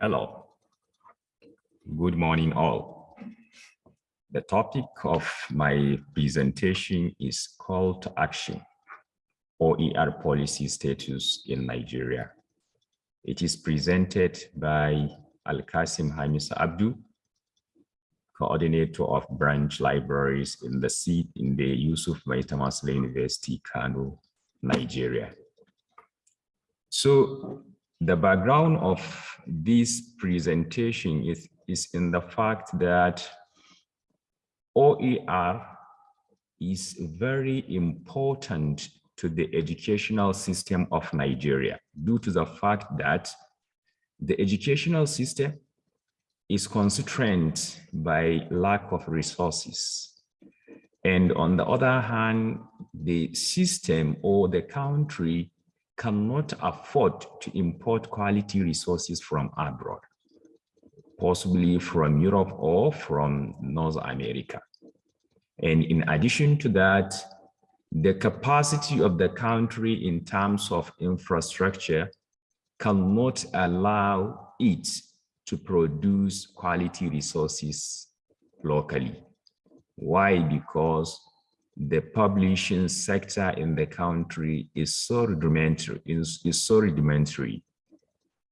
Hello. Good morning, all. The topic of my presentation is call to action, OER policy status in Nigeria. It is presented by Al-Qasim Hamis Abdu, coordinator of branch libraries in the seat in the Yusuf Maitama Sule University, Kano, Nigeria. So the background of this presentation is, is in the fact that OER is very important to the educational system of Nigeria due to the fact that the educational system is constrained by lack of resources. And on the other hand, the system or the country cannot afford to import quality resources from abroad, possibly from Europe or from North America. And in addition to that, the capacity of the country in terms of infrastructure cannot allow it to produce quality resources locally. Why? Because the publishing sector in the country is so rudimentary, is, is so rudimentary.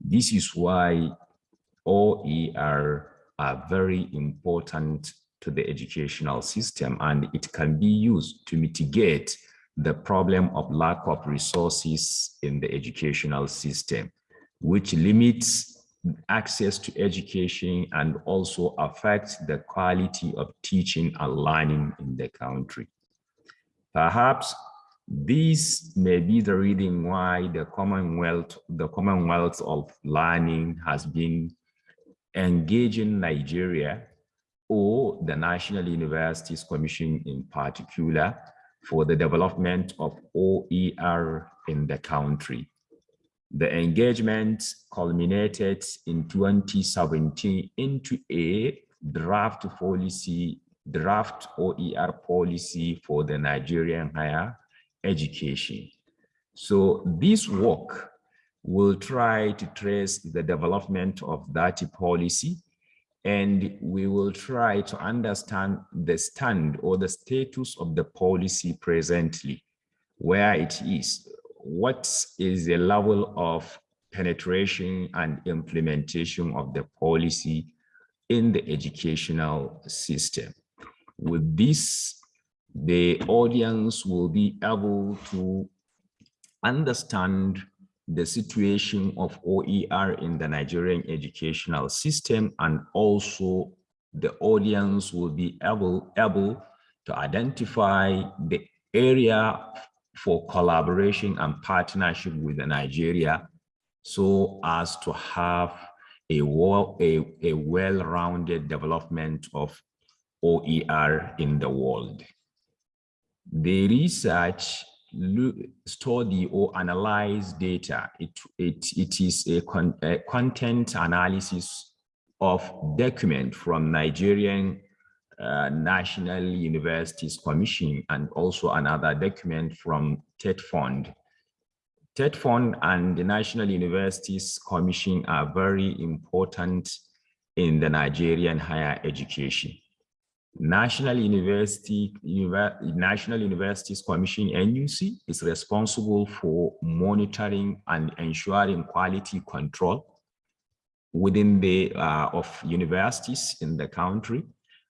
This is why OER are very important to the educational system and it can be used to mitigate the problem of lack of resources in the educational system, which limits access to education and also affects the quality of teaching and learning in the country. Perhaps this may be the reason why the Commonwealth, the Commonwealth of Learning has been engaging Nigeria or the National Universities Commission in particular for the development of OER in the country. The engagement culminated in 2017 into a draft policy draft OER policy for the Nigerian higher education. So this work will try to trace the development of that policy and we will try to understand the stand or the status of the policy presently, where it is, what is the level of penetration and implementation of the policy in the educational system. With this, the audience will be able to understand the situation of OER in the Nigerian educational system and also the audience will be able, able to identify the area for collaboration and partnership with Nigeria. So as to have a, a, a well-rounded development of OER in the world. The research study or analyze data. It, it, it is a, con a content analysis of document from Nigerian uh, National Universities Commission and also another document from TET Fund. TET Fund and the National Universities Commission are very important in the Nigerian higher education. National University, National Universities Commission, NUC, is responsible for monitoring and ensuring quality control within the uh, of universities in the country.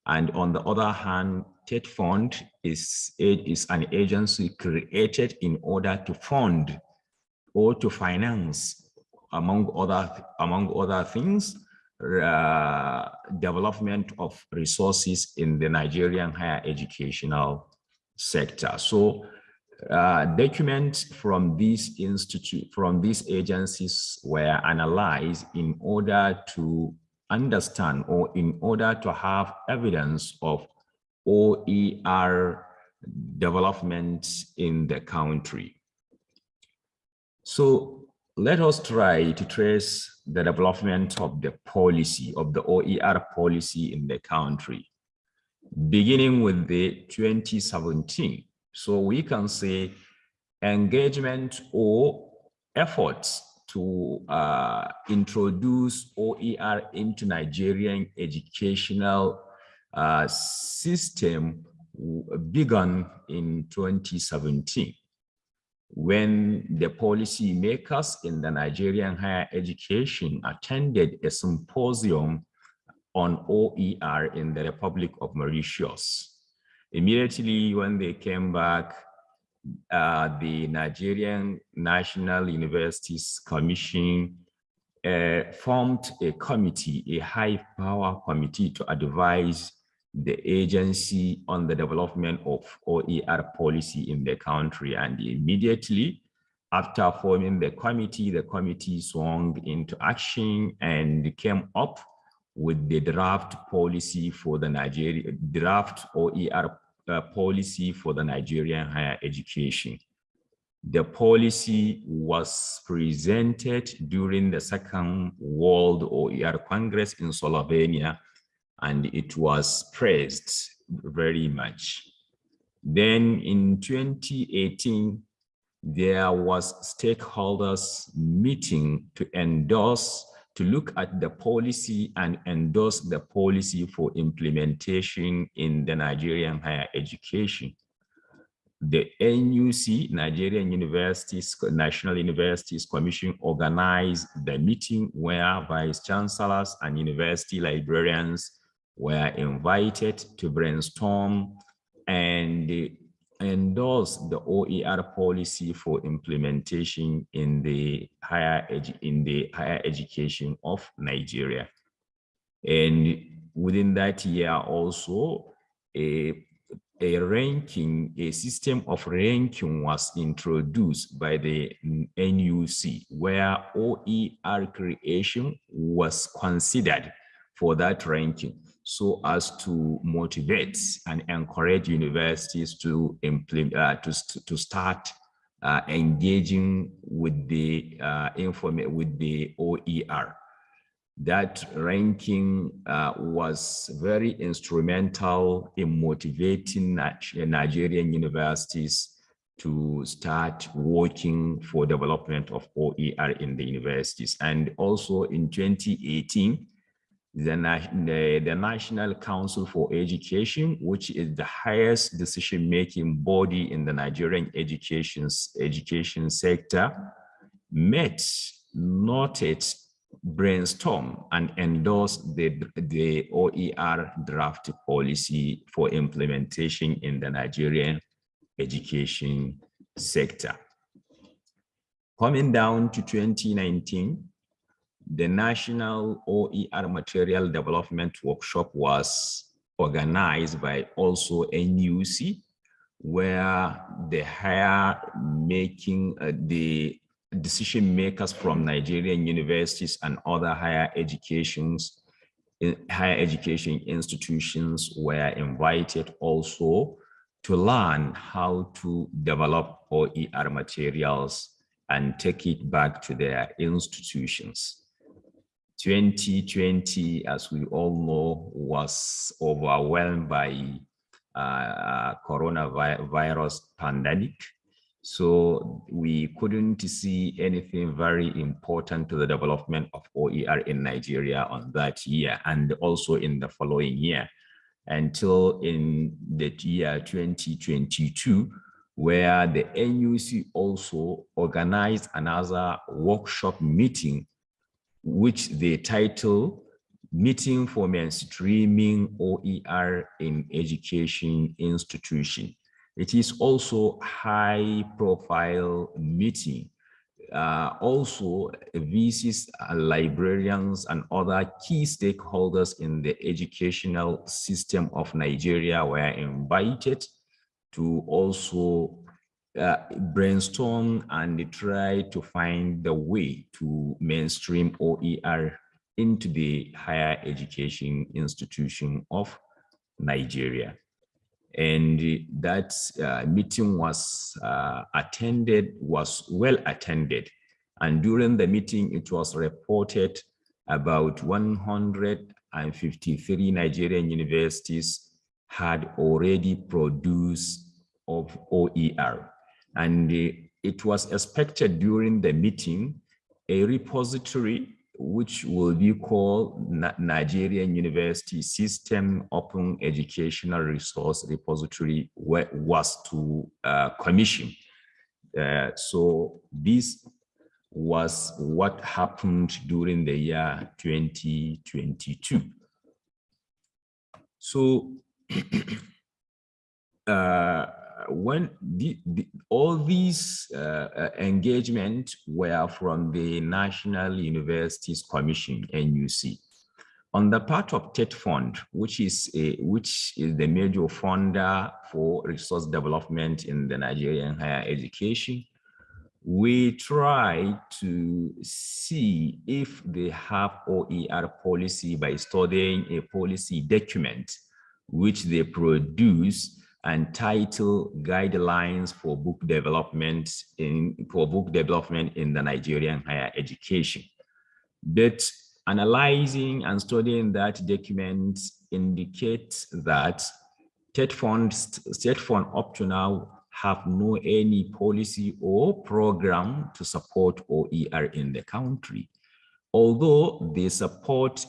And on the other hand, TET Fund is, is an agency created in order to fund or to finance, among other, among other things, uh, development of resources in the Nigerian higher educational sector. So uh, documents from these institute, from these agencies were analyzed in order to understand or in order to have evidence of OER development in the country. So let us try to trace the development of the policy, of the OER policy in the country, beginning with the 2017. So we can say engagement or efforts to uh, introduce OER into Nigerian educational uh, system began in 2017 when the policy makers in the Nigerian higher education attended a symposium on OER in the Republic of Mauritius. Immediately when they came back, uh, the Nigerian National Universities Commission uh, formed a committee, a high power committee to advise the agency on the development of OER policy in the country. And immediately after forming the committee, the committee swung into action and came up with the draft policy for the Nigeria, draft OER uh, policy for the Nigerian higher education. The policy was presented during the Second World OER Congress in Slovenia and it was praised very much. Then in 2018, there was stakeholders meeting to endorse, to look at the policy and endorse the policy for implementation in the Nigerian higher education. The NUC, Nigerian Universities, National Universities Commission organized the meeting where vice chancellors and university librarians were invited to brainstorm and endorse the OER policy for implementation in the higher in the higher education of Nigeria. And within that year also a a ranking, a system of ranking was introduced by the NUC where OER creation was considered for that ranking so as to motivate and encourage universities to implement uh, to, to start uh, engaging with the uh, inform with the OER. That ranking uh, was very instrumental in motivating Nigerian universities to start working for development of OER in the universities. And also in 2018, the, the, the, National Council for Education, which is the highest decision-making body in the Nigerian education, education sector, met, noted, brainstorm, and endorsed the, the OER draft policy for implementation in the Nigerian education sector. Coming down to 2019, the National OER Material Development Workshop was organized by also NUC, where the higher making uh, the decision makers from Nigerian universities and other higher educations, higher education institutions were invited also to learn how to develop OER materials and take it back to their institutions. 2020, as we all know, was overwhelmed by uh, coronavirus pandemic. So we couldn't see anything very important to the development of OER in Nigeria on that year and also in the following year until in the year 2022, where the NUC also organized another workshop meeting which they title Meeting for Mainstreaming OER in Education Institution. It is also high profile meeting. Uh, also, VCs, uh, librarians, and other key stakeholders in the educational system of Nigeria were invited to also uh, brainstorm and try to find the way to mainstream OER into the higher education institution of Nigeria. And that uh, meeting was uh, attended, was well attended. And during the meeting, it was reported about 153 Nigerian universities had already produced of OER. And it was expected during the meeting a repository which will be called Nigerian University System Open Educational Resource Repository was to uh, commission. Uh, so this was what happened during the year 2022. So uh, when the, the, all these uh, uh, engagement were from the National Universities Commission, NUC. On the part of TET Fund, which is, a, which is the major funder for resource development in the Nigerian higher education, we try to see if they have OER policy by studying a policy document which they produce and title guidelines for book development in for book development in the Nigerian higher education. But analyzing and studying that document indicates that state funds, state fund up to now have no any policy or program to support OER in the country. Although they support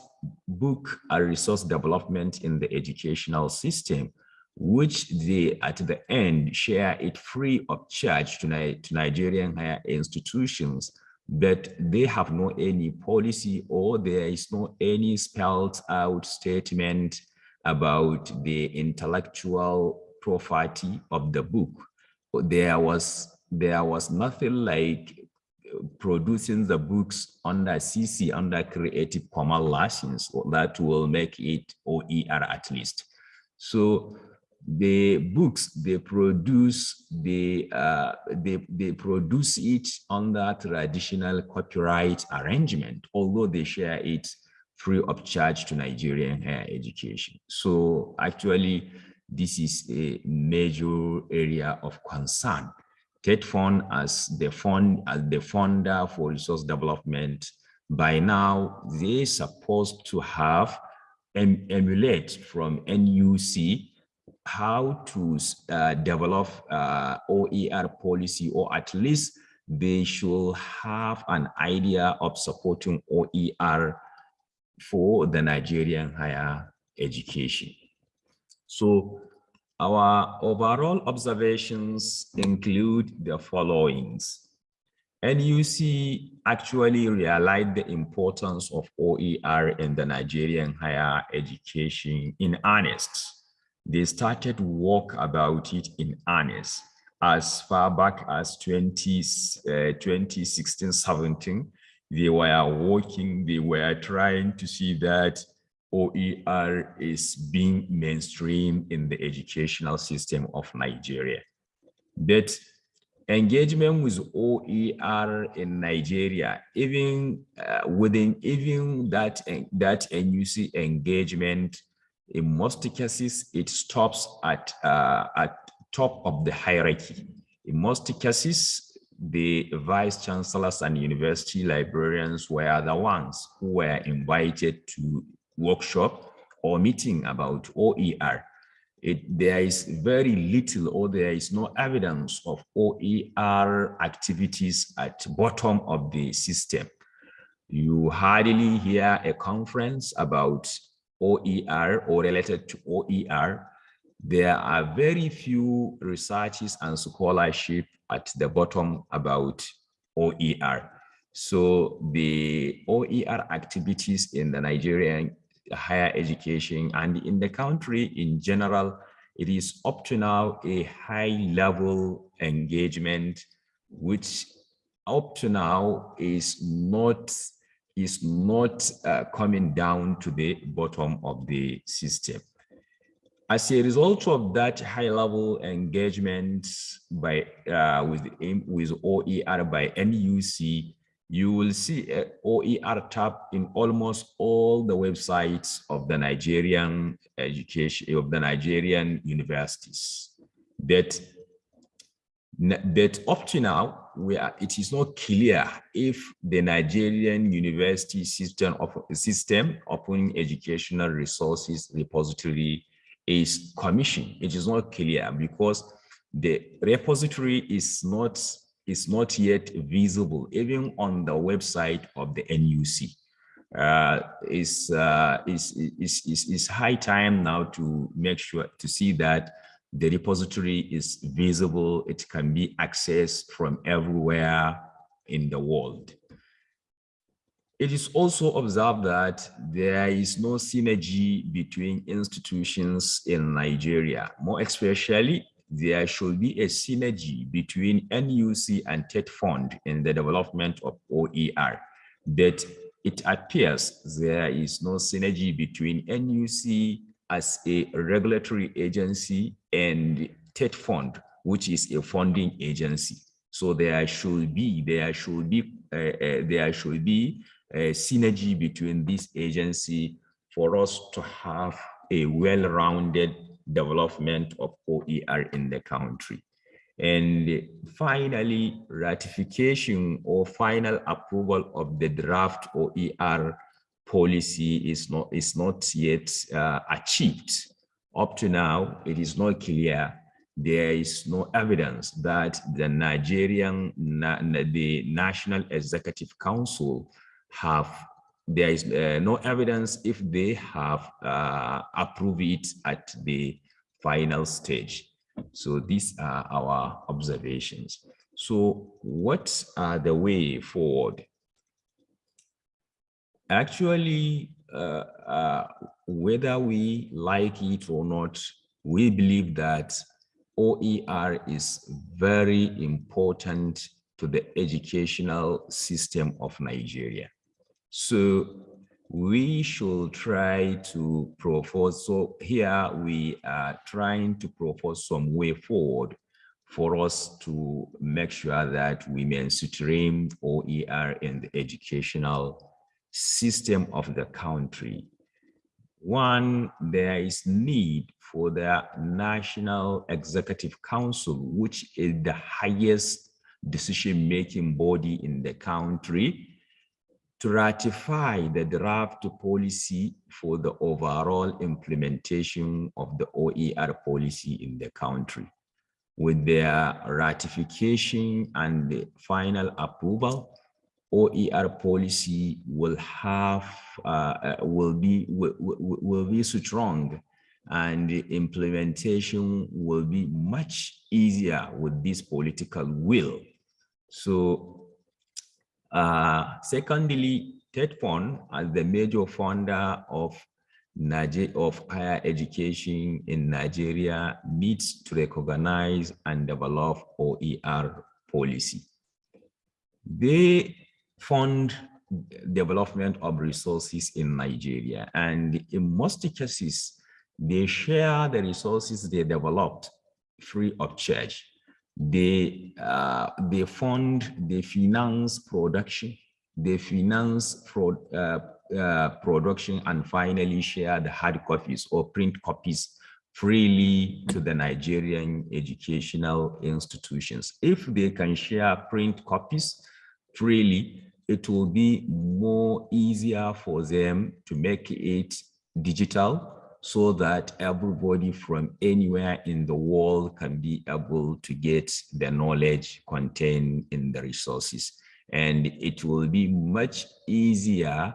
book and resource development in the educational system, which they at the end share it free of charge to, Ni to Nigerian higher institutions, but they have no any policy or there is no any spelled out statement about the intellectual property of the book. There was there was nothing like producing the books under CC, under Creative Commons license, that will make it OER at least. So the books they produce they uh, they they produce it under traditional copyright arrangement although they share it free of charge to nigerian higher education. So actually this is a major area of concern. TET Fund as the fund as the funder for resource development by now they're supposed to have em emulate from NUC how to uh, develop uh, OER policy, or at least they should have an idea of supporting OER for the Nigerian higher education. So our overall observations include the followings. NUC actually realized the importance of OER in the Nigerian higher education in earnest they started work about it in earnest as far back as 20, uh, 2016, 17. They were working, they were trying to see that OER is being mainstream in the educational system of Nigeria. That engagement with OER in Nigeria, even uh, within even that, that NUC engagement in most cases, it stops at, uh, at top of the hierarchy. In most cases, the vice chancellors and university librarians were the ones who were invited to workshop or meeting about OER. It, there is very little or there is no evidence of OER activities at bottom of the system. You hardly hear a conference about OER or related to OER, there are very few researches and scholarship at the bottom about OER. So the OER activities in the Nigerian higher education and in the country in general, it is up to now a high level engagement, which up to now is not is not uh, coming down to the bottom of the system. As a result of that high level engagement by uh, with with OER by NUC, you will see a OER tab in almost all the websites of the Nigerian education of the Nigerian universities. That that up to now, we are, it is not clear if the Nigerian university system of system open educational resources repository is commissioned. It is not clear because the repository is not is not yet visible, even on the website of the NUC. Uh, uh, it's high time now to make sure to see that the repository is visible, it can be accessed from everywhere in the world. It is also observed that there is no synergy between institutions in Nigeria. More especially, there should be a synergy between NUC and TET Fund in the development of OER. But it appears there is no synergy between NUC as a regulatory agency and TET Fund, which is a funding agency. So there should be, there should be, uh, uh, there should be a synergy between this agency for us to have a well-rounded development of OER in the country. And finally, ratification or final approval of the draft OER policy is not, is not yet uh, achieved. Up to now, it is not clear. There is no evidence that the Nigerian, the National Executive Council have there is uh, no evidence if they have uh, approved it at the final stage. So these are our observations. So what are the way forward? Actually, uh, uh whether we like it or not, we believe that OER is very important to the educational system of Nigeria. So we should try to propose, so here we are trying to propose some way forward for us to make sure that we mainstream OER in the educational system of the country. One, there is need for the National Executive Council, which is the highest decision-making body in the country, to ratify the draft policy for the overall implementation of the OER policy in the country. With their ratification and the final approval, OER policy will have uh, uh, will be will, will be strong and implementation will be much easier with this political will. So uh, secondly, TETFund, as the major funder of Niger of higher education in Nigeria, needs to recognize and develop OER policy. They fund development of resources in Nigeria, and in most cases, they share the resources they developed free of charge they uh, they fund, they finance production, they finance pro, uh, uh, production, and finally share the hard copies or print copies freely to the Nigerian educational institutions. If they can share print copies freely, it will be more easier for them to make it digital so that everybody from anywhere in the world can be able to get the knowledge contained in the resources. And it will be much easier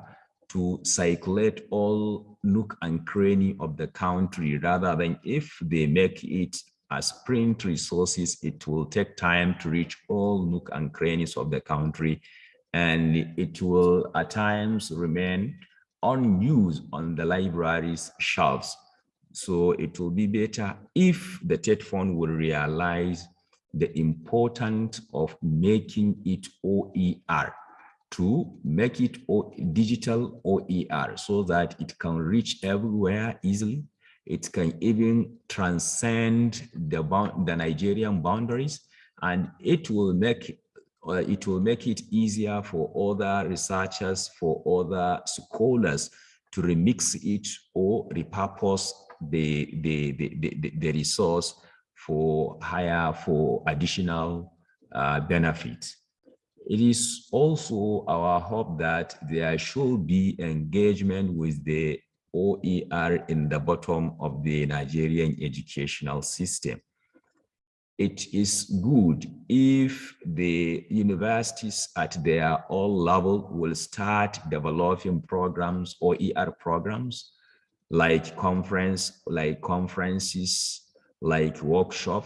to circulate all nook and cranny of the country rather than if they make it as print resources, it will take time to reach all nook and crannies of the country and it will at times remain unused on the library's shelves. So it will be better if the TET Fund will realize the importance of making it OER to make it digital OER so that it can reach everywhere easily. It can even transcend the, the Nigerian boundaries and it will make it will make it easier for other researchers, for other scholars to remix it or repurpose the, the, the, the, resource for higher, for additional uh, benefits. It is also our hope that there should be engagement with the OER in the bottom of the Nigerian educational system. It is good if the universities at their all level will start developing programs or ER programs like conference, like conferences, like workshop,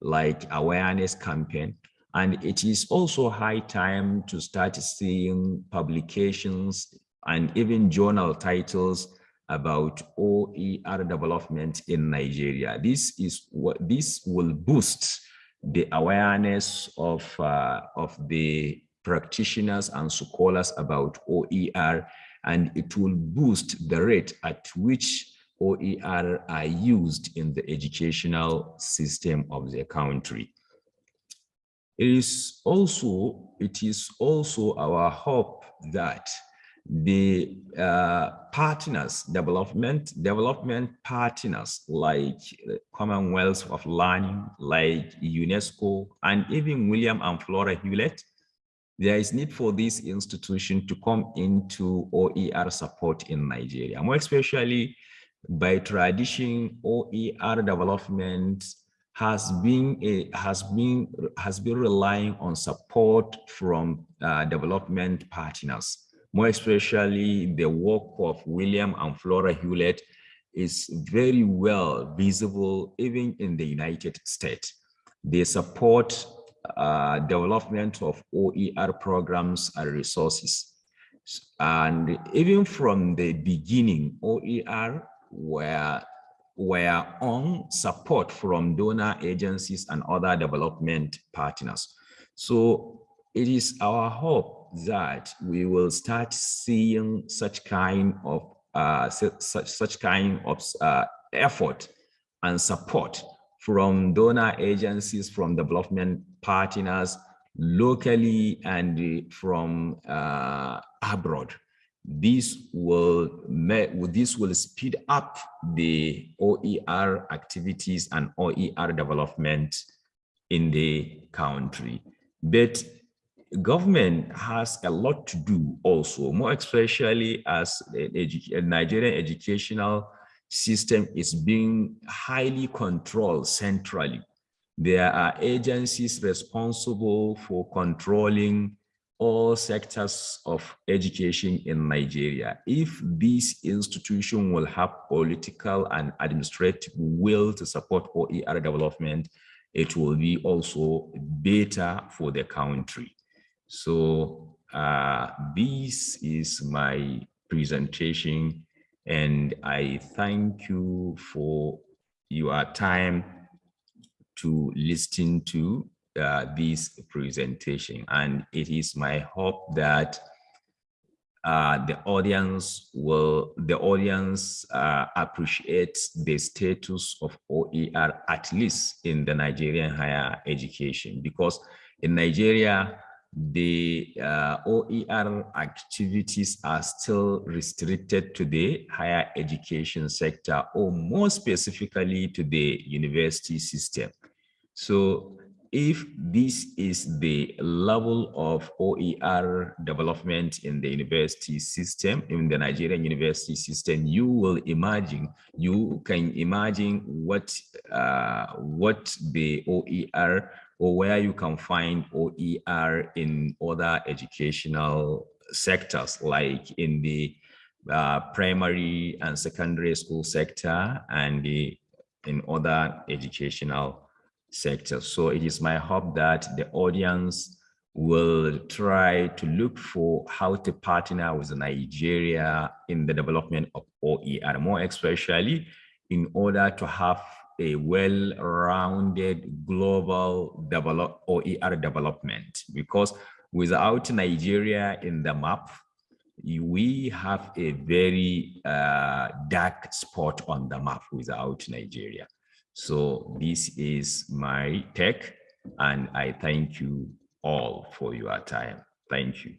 like awareness campaign. And it is also high time to start seeing publications and even journal titles about OER development in Nigeria. This is what this will boost the awareness of, uh, of the practitioners and scholars about OER, and it will boost the rate at which OER are used in the educational system of the country. It is also, it is also our hope that the uh, partners, development, development partners like Commonwealth of Learning, like UNESCO, and even William and Flora Hewlett, there is need for this institution to come into OER support in Nigeria, more especially by tradition, OER development has been a, has been has been relying on support from uh, development partners more especially the work of William and Flora Hewlett is very well visible even in the United States. They support uh, development of OER programs and resources. And even from the beginning, OER were, were on support from donor agencies and other development partners. So it is our hope that we will start seeing such kind of uh, such such kind of uh, effort and support from donor agencies, from development partners, locally and from uh, abroad. This will this will speed up the OER activities and OER development in the country. But government has a lot to do also, more especially as a, Nigerian educational system is being highly controlled centrally. There are agencies responsible for controlling all sectors of education in Nigeria. If this institution will have political and administrative will to support OER development, it will be also better for the country. So uh, this is my presentation and I thank you for your time to listen to uh, this presentation. And it is my hope that uh, the audience will, the audience uh, appreciates the status of OER, at least in the Nigerian higher education, because in Nigeria, the uh, OER activities are still restricted to the higher education sector or more specifically to the university system. So if this is the level of OER development in the university system, in the Nigerian university system, you will imagine, you can imagine what, uh, what the OER or where you can find OER in other educational sectors, like in the uh, primary and secondary school sector and the, in other educational sectors. So it is my hope that the audience will try to look for how to partner with Nigeria in the development of OER, more especially in order to have a well-rounded global develop OER development because without Nigeria in the map, we have a very uh, dark spot on the map without Nigeria. So this is my take and I thank you all for your time. Thank you.